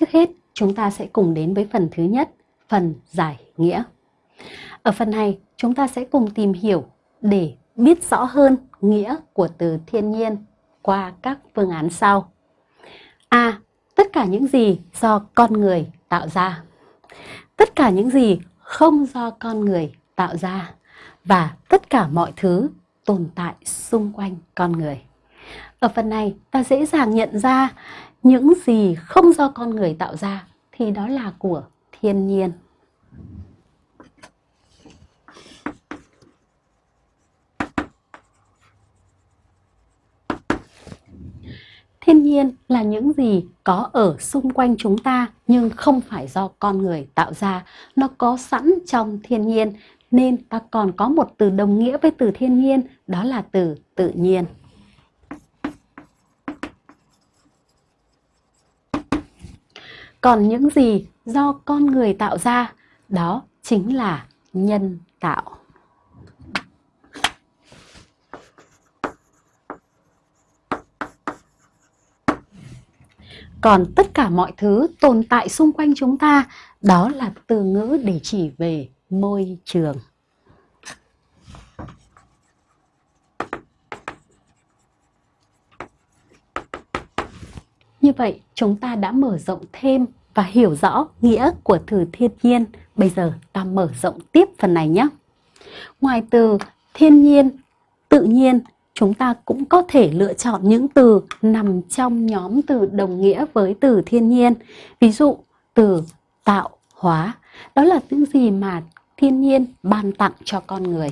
Trước hết, chúng ta sẽ cùng đến với phần thứ nhất, phần giải nghĩa. Ở phần này, chúng ta sẽ cùng tìm hiểu để biết rõ hơn nghĩa của từ thiên nhiên qua các phương án sau. A. Tất cả những gì do con người tạo ra. Tất cả những gì không do con người tạo ra và tất cả mọi thứ tồn tại xung quanh con người. Ở phần này, ta dễ dàng nhận ra những gì không do con người tạo ra, thì đó là của thiên nhiên. Thiên nhiên là những gì có ở xung quanh chúng ta, nhưng không phải do con người tạo ra. Nó có sẵn trong thiên nhiên, nên ta còn có một từ đồng nghĩa với từ thiên nhiên, đó là từ tự nhiên. Còn những gì do con người tạo ra, đó chính là nhân tạo. Còn tất cả mọi thứ tồn tại xung quanh chúng ta, đó là từ ngữ để chỉ về môi trường. Như vậy, chúng ta đã mở rộng thêm và hiểu rõ nghĩa của từ thiên nhiên. Bây giờ ta mở rộng tiếp phần này nhé. Ngoài từ thiên nhiên, tự nhiên, chúng ta cũng có thể lựa chọn những từ nằm trong nhóm từ đồng nghĩa với từ thiên nhiên. Ví dụ, từ tạo hóa, đó là những gì mà thiên nhiên ban tặng cho con người.